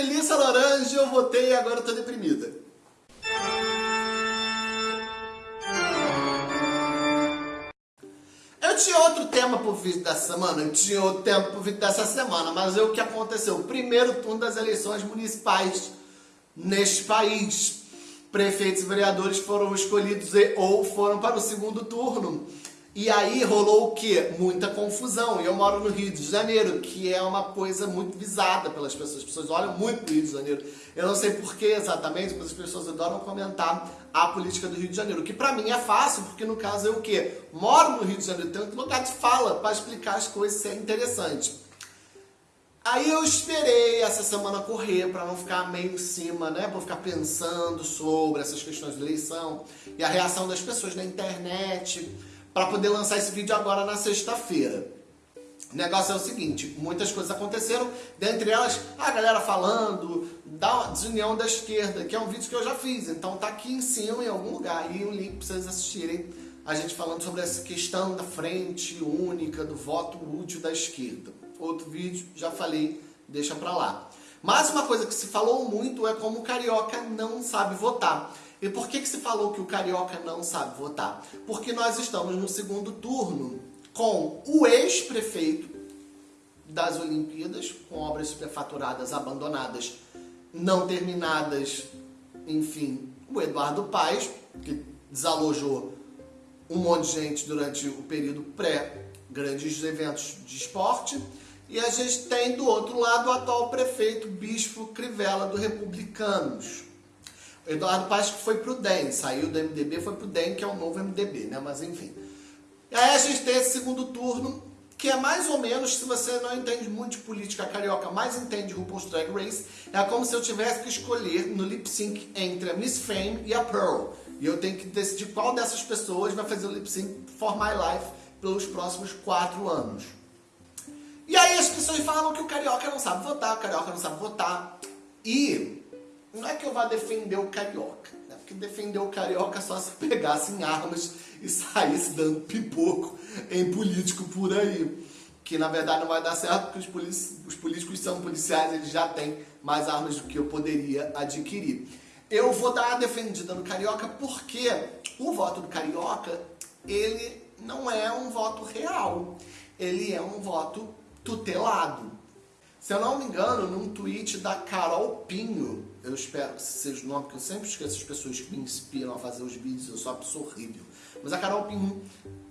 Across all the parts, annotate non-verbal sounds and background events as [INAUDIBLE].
Melissa Laranja, eu votei e agora eu tô deprimida. Eu tinha outro tema pro vídeo dessa semana, eu tinha outro tema pro vídeo dessa semana, mas é o que aconteceu. Primeiro turno das eleições municipais neste país. Prefeitos e vereadores foram escolhidos e, ou foram para o segundo turno. E aí rolou o quê? Muita confusão. E eu moro no Rio de Janeiro, que é uma coisa muito visada pelas pessoas. As pessoas olham muito pro Rio de Janeiro. Eu não sei porquê exatamente, mas as pessoas adoram comentar a política do Rio de Janeiro. Que pra mim é fácil, porque no caso é o quê? Moro no Rio de Janeiro, tenho um lugar de fala para explicar as coisas, é interessante. Aí eu esperei essa semana correr para não ficar meio em cima, né? Para ficar pensando sobre essas questões de eleição e a reação das pessoas na internet para poder lançar esse vídeo agora na sexta-feira. O negócio é o seguinte, muitas coisas aconteceram, dentre elas a galera falando da desunião da esquerda, que é um vídeo que eu já fiz, então tá aqui em cima em algum lugar, e um link para vocês assistirem a gente falando sobre essa questão da frente única, do voto útil da esquerda. Outro vídeo, já falei, deixa pra lá. Mas uma coisa que se falou muito é como o carioca não sabe votar. E por que, que se falou que o carioca não sabe votar? Porque nós estamos no segundo turno com o ex-prefeito das Olimpíadas, com obras superfaturadas abandonadas, não terminadas, enfim, o Eduardo Paes, que desalojou um monte de gente durante o período pré-grandes eventos de esporte, e a gente tem do outro lado o atual prefeito Bispo Crivella do Republicanos. Eduardo Paes que foi pro DEM, saiu do MDB, foi pro DEM, que é o novo MDB, né? Mas enfim. E aí a gente tem esse segundo turno, que é mais ou menos, se você não entende muito de política carioca, mas entende RuPaul's Drag Race, é como se eu tivesse que escolher no lip sync entre a Miss Fame e a Pearl. E eu tenho que decidir qual dessas pessoas vai fazer o lip sync for my life pelos próximos quatro anos. E aí as pessoas falam que o carioca não sabe votar, o carioca não sabe votar. E não é que eu vá defender o carioca, né? porque defender o carioca só se pegassem armas e saísse dando pipoco em político por aí. Que na verdade não vai dar certo porque os, os políticos são policiais, eles já têm mais armas do que eu poderia adquirir. Eu vou dar a defendida no carioca porque o voto do carioca, ele não é um voto real. Ele é um voto tutelado. Se eu não me engano, num tweet da Carol Pinho, eu espero que seja o nome, porque eu sempre esqueço as pessoas que me inspiram a fazer os vídeos, eu sou uma pessoa horrível. Mas a Carol Pinho,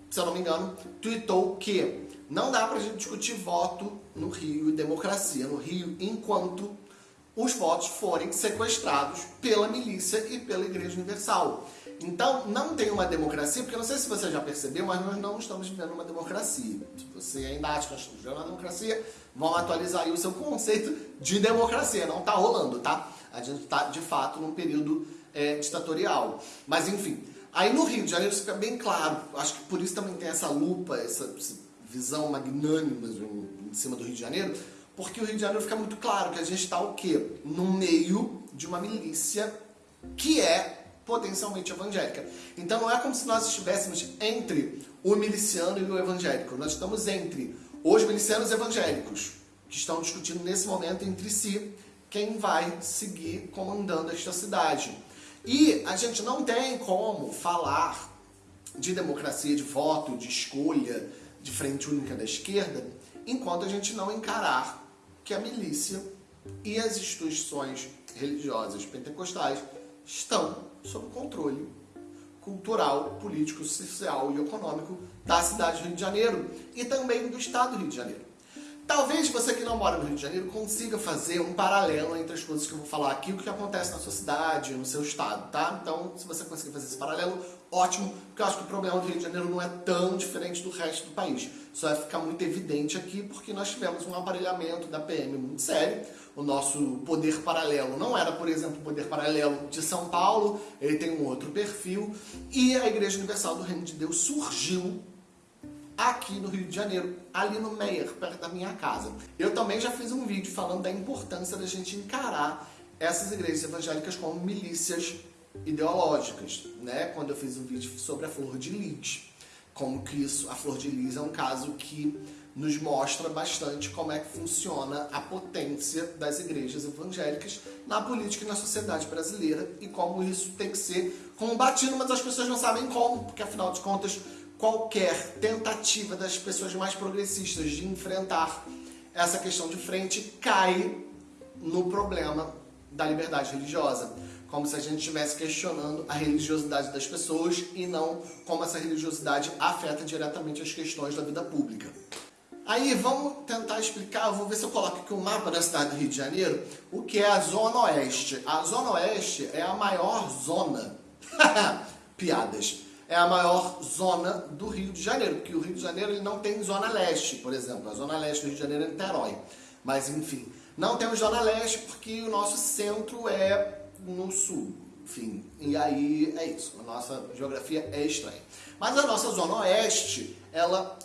se eu não me engano, tweetou que não dá pra gente discutir voto no Rio e democracia no Rio enquanto os votos forem sequestrados pela milícia e pela Igreja Universal. Então, não tem uma democracia, porque eu não sei se você já percebeu, mas nós não estamos vivendo uma democracia. Se você ainda acha que nós estamos vivendo uma democracia, vamos atualizar aí o seu conceito de democracia. Não está rolando, tá? A gente está, de fato, num período é, ditatorial. Mas, enfim, aí no Rio de Janeiro isso fica bem claro. Acho que por isso também tem essa lupa, essa, visão magnânima em cima do Rio de Janeiro, porque o Rio de Janeiro fica muito claro que a gente está o quê? No meio de uma milícia que é potencialmente evangélica. Então não é como se nós estivéssemos entre o miliciano e o evangélico. Nós estamos entre os milicianos evangélicos, que estão discutindo nesse momento entre si quem vai seguir comandando esta cidade. E a gente não tem como falar de democracia de voto, de escolha, de frente única da esquerda, enquanto a gente não encarar que a milícia e as instituições religiosas pentecostais estão sob controle cultural, político, social e econômico da cidade do Rio de Janeiro e também do estado do Rio de Janeiro. Talvez você que não mora no Rio de Janeiro consiga fazer um paralelo entre as coisas que eu vou falar aqui o que acontece na sua cidade, no seu estado, tá? Então, se você conseguir fazer esse paralelo, ótimo, porque eu acho que o problema do Rio de Janeiro não é tão diferente do resto do país. Só vai ficar muito evidente aqui porque nós tivemos um aparelhamento da PM muito sério. O nosso poder paralelo não era, por exemplo, o poder paralelo de São Paulo, ele tem um outro perfil. E a Igreja Universal do Reino de Deus surgiu aqui no Rio de Janeiro, ali no Meier, perto da minha casa. Eu também já fiz um vídeo falando da importância da gente encarar essas igrejas evangélicas como milícias ideológicas, né? Quando eu fiz um vídeo sobre a Flor de Lis. Como que isso, a Flor de Lis é um caso que nos mostra bastante como é que funciona a potência das igrejas evangélicas na política e na sociedade brasileira e como isso tem que ser combatido, mas as pessoas não sabem como, porque afinal de contas, qualquer tentativa das pessoas mais progressistas de enfrentar essa questão de frente cai no problema da liberdade religiosa como se a gente estivesse questionando a religiosidade das pessoas e não como essa religiosidade afeta diretamente as questões da vida pública. Aí vamos tentar explicar, vou ver se eu coloco aqui o um mapa da cidade do Rio de Janeiro, o que é a Zona Oeste. A Zona Oeste é a maior zona, [LAUGHS] piadas, é a maior zona do Rio de Janeiro, porque o Rio de Janeiro ele não tem Zona Leste, por exemplo. A Zona Leste do Rio de Janeiro é Niterói. Mas enfim, não temos Zona Leste porque o nosso centro é no sul. Enfim, e aí é isso. A nossa geografia é estranha. Mas a nossa Zona Oeste, ela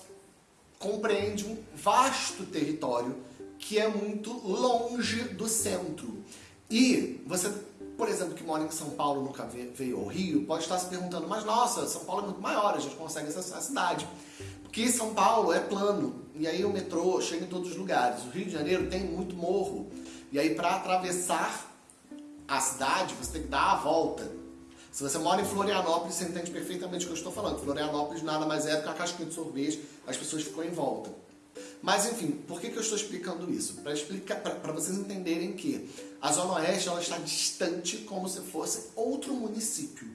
compreende um vasto território que é muito longe do centro. E você, por exemplo, que mora em São Paulo, nunca veio ao Rio, pode estar se perguntando, mas nossa, São Paulo é muito maior, a gente consegue acessar a cidade. Porque São Paulo é plano, e aí o metrô chega em todos os lugares. O Rio de Janeiro tem muito morro, e aí para atravessar a cidade você tem que dar a volta. Se você mora em Florianópolis, você entende perfeitamente o que eu estou falando. Florianópolis nada mais é do que a casquinha de sorvete, as pessoas ficam em volta. Mas enfim, por que, que eu estou explicando isso? Para explicar, para vocês entenderem que a Zona Oeste ela está distante como se fosse outro município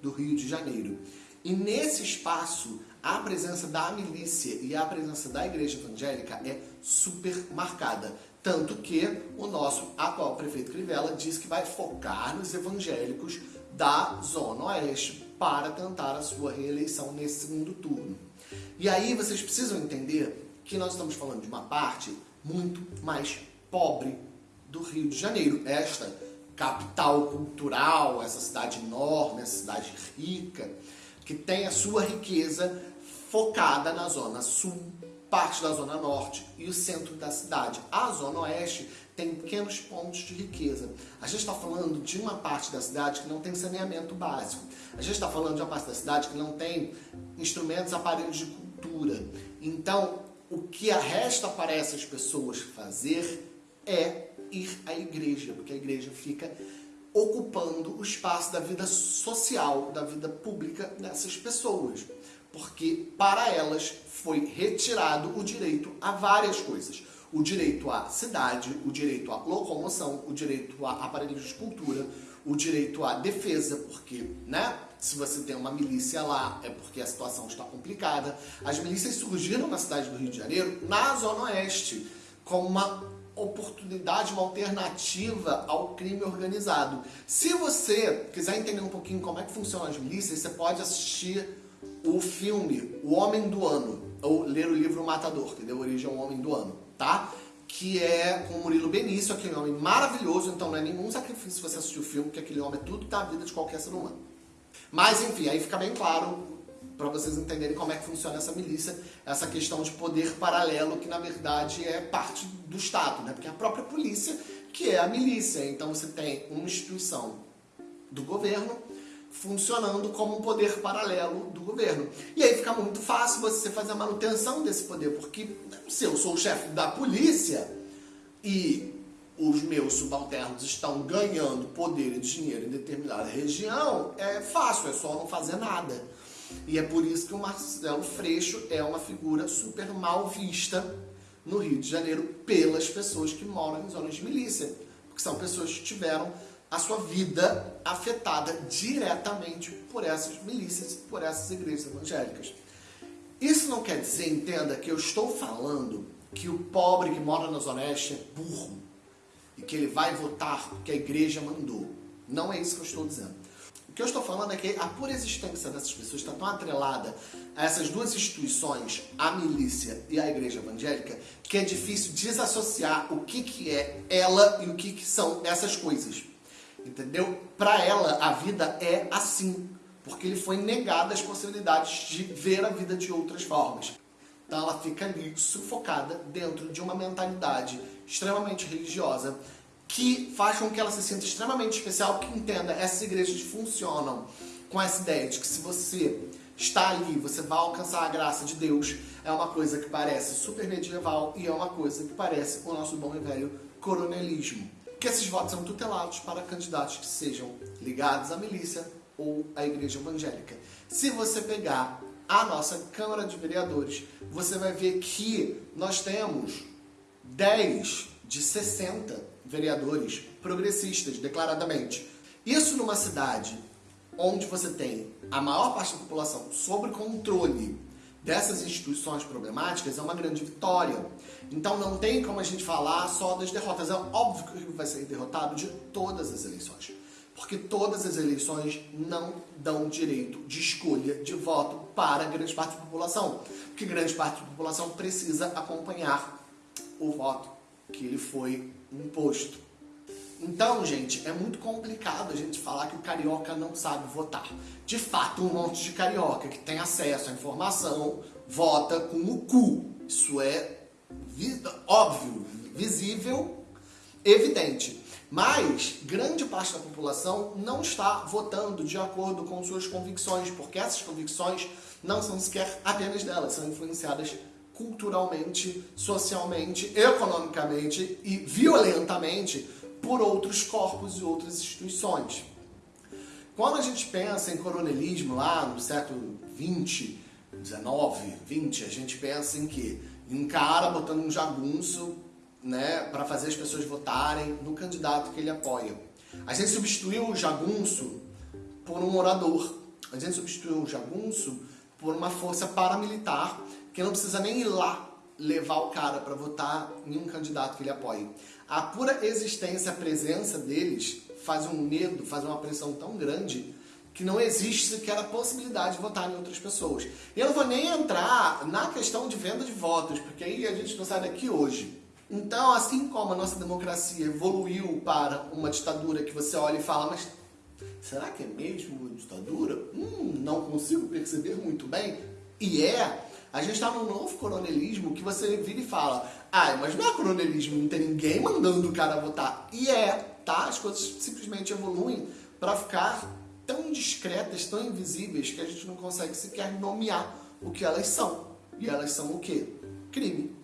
do Rio de Janeiro. E nesse espaço, a presença da milícia e a presença da igreja evangélica é super marcada. Tanto que o nosso atual prefeito Crivella diz que vai focar nos evangélicos da Zona Oeste para tentar a sua reeleição nesse segundo turno. E aí vocês precisam entender que nós estamos falando de uma parte muito mais pobre do Rio de Janeiro. Esta capital cultural, essa cidade enorme, essa cidade rica, que tem a sua riqueza focada na zona sul, parte da zona norte e o centro da cidade. A zona oeste tem pequenos pontos de riqueza. A gente está falando de uma parte da cidade que não tem saneamento básico. A gente está falando de uma parte da cidade que não tem instrumentos, aparelhos de cultura. Então, o que resta para essas pessoas fazer é ir à igreja, porque a igreja fica ocupando o espaço da vida social, da vida pública dessas pessoas. Porque para elas foi retirado o direito a várias coisas o direito à cidade, o direito à locomoção, o direito a aparelhos de cultura, o direito à defesa, porque, né, se você tem uma milícia lá, é porque a situação está complicada. As milícias surgiram na cidade do Rio de Janeiro, na Zona Oeste, como uma oportunidade, uma alternativa ao crime organizado. Se você quiser entender um pouquinho como é que funcionam as milícias, você pode assistir o filme O Homem do Ano, ou ler o livro Matador, que deu origem ao Homem do Ano tá? Que é com o Murilo Benício, aquele homem maravilhoso, então não é nenhum sacrifício você assistir o filme, porque aquele homem é tudo da vida de qualquer ser humano. Mas enfim, aí fica bem claro para vocês entenderem como é que funciona essa milícia, essa questão de poder paralelo que na verdade é parte do Estado, né? Porque é a própria polícia que é a milícia. Então você tem uma instituição do governo funcionando como um poder paralelo do governo. E aí fica muito fácil você fazer a manutenção desse poder, porque se eu sou o chefe da polícia e os meus subalternos estão ganhando poder e dinheiro em determinada região, é fácil, é só não fazer nada. E é por isso que o Marcelo Freixo é uma figura super mal vista no Rio de Janeiro pelas pessoas que moram em zonas de milícia, porque são pessoas que tiveram a sua vida afetada diretamente por essas milícias, por essas igrejas evangélicas. Isso não quer dizer, entenda, que eu estou falando que o pobre que mora na Zona Oeste é burro e que ele vai votar porque a igreja mandou. Não é isso que eu estou dizendo. O que eu estou falando é que a pura existência dessas pessoas está tão atrelada a essas duas instituições, a milícia e a igreja evangélica, que é difícil desassociar o que, que é ela e o que, que são essas coisas. Entendeu? Para ela, a vida é assim, porque lhe foi negada as possibilidades de ver a vida de outras formas. Então ela fica ali sufocada dentro de uma mentalidade extremamente religiosa que faz com que ela se sinta extremamente especial, que entenda essas igrejas funcionam com essa ideia de que se você está ali, você vai alcançar a graça de Deus, é uma coisa que parece super medieval e é uma coisa que parece o nosso bom e velho coronelismo. Que esses votos são tutelados para candidatos que sejam ligados à milícia ou à igreja evangélica. Se você pegar a nossa Câmara de Vereadores, você vai ver que nós temos 10 de 60 vereadores progressistas, declaradamente. Isso numa cidade onde você tem a maior parte da população sob controle dessas instituições problemáticas é uma grande vitória. Então não tem como a gente falar só das derrotas. É óbvio que vai ser derrotado de todas as eleições. Porque todas as eleições não dão direito de escolha de voto para grande parte da população. Porque grande parte da população precisa acompanhar o voto que lhe foi imposto. Então, gente, é muito complicado a gente falar que o carioca não sabe votar. De fato, um monte de carioca que tem acesso à informação vota com o cu. Isso é óbvio, visível, evidente. Mas grande parte da população não está votando de acordo com suas convicções, porque essas convicções não são sequer apenas delas, são influenciadas culturalmente, socialmente, economicamente e violentamente por outros corpos e outras instituições. Quando a gente pensa em coronelismo lá no século 20, 19, 20, a gente pensa em que? Um cara botando um jagunço né, para fazer as pessoas votarem no candidato que ele apoia. A gente substituiu o jagunço por um orador. A gente substituiu o jagunço por uma força paramilitar que não precisa nem ir lá levar o cara para votar em um candidato que ele apoie. A pura existência, a presença deles faz um medo, faz uma pressão tão grande que não existe sequer a possibilidade de votar em outras pessoas. E eu não vou nem entrar na questão de venda de votos, porque aí a gente não sai daqui hoje. Então, assim como a nossa democracia evoluiu para uma ditadura que você olha e fala, mas será que é mesmo uma ditadura? Hum, não consigo perceber muito bem. E é, a gente está num novo coronelismo que você vira e fala, ah, mas não é coronelismo, não tem ninguém mandando o cara votar. E é, tá? As coisas simplesmente evoluem para ficar tão discretas, tão invisíveis, que a gente não consegue sequer nomear o que elas são. E elas são o quê? Crime.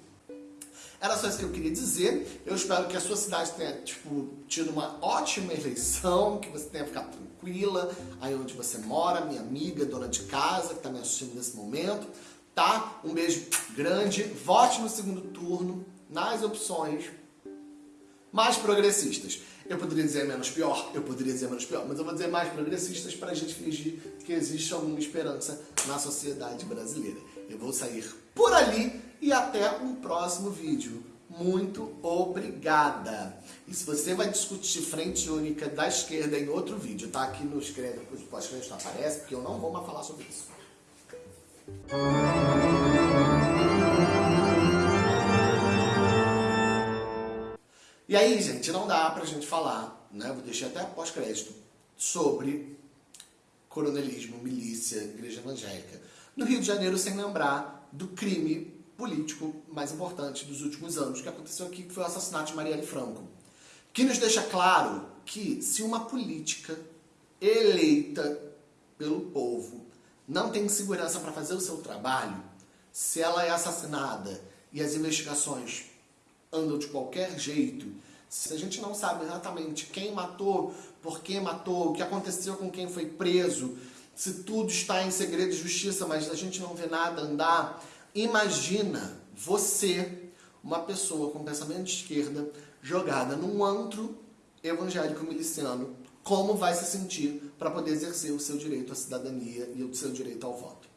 Era só isso que eu queria dizer. Eu espero que a sua cidade tenha tipo, tido uma ótima eleição, que você tenha ficado tranquila aí onde você mora, minha amiga, dona de casa, que está me assistindo nesse momento tá? Um beijo grande, vote no segundo turno, nas opções mais progressistas. Eu poderia dizer menos pior, eu poderia dizer menos pior, mas eu vou dizer mais progressistas para a gente fingir que existe alguma esperança na sociedade brasileira. Eu vou sair por ali e até um próximo vídeo. Muito obrigada! E se você vai discutir frente única da esquerda em outro vídeo, tá aqui no escreve, pode não aparece, porque eu não vou mais falar sobre isso. E aí, gente, não dá pra gente falar, né? Vou deixar até pós-crédito, sobre coronelismo, milícia, igreja evangélica. No Rio de Janeiro, sem lembrar do crime político mais importante dos últimos anos que aconteceu aqui, que foi o assassinato de Marielle Franco. Que nos deixa claro que se uma política eleita pelo povo não tem segurança para fazer o seu trabalho, se ela é assassinada e as investigações andam de qualquer jeito, se a gente não sabe exatamente quem matou, por que matou, o que aconteceu com quem foi preso, se tudo está em segredo de justiça, mas a gente não vê nada andar, imagina você, uma pessoa com pensamento de esquerda, jogada num antro evangélico miliciano como vai se sentir para poder exercer o seu direito à cidadania e o seu direito ao voto.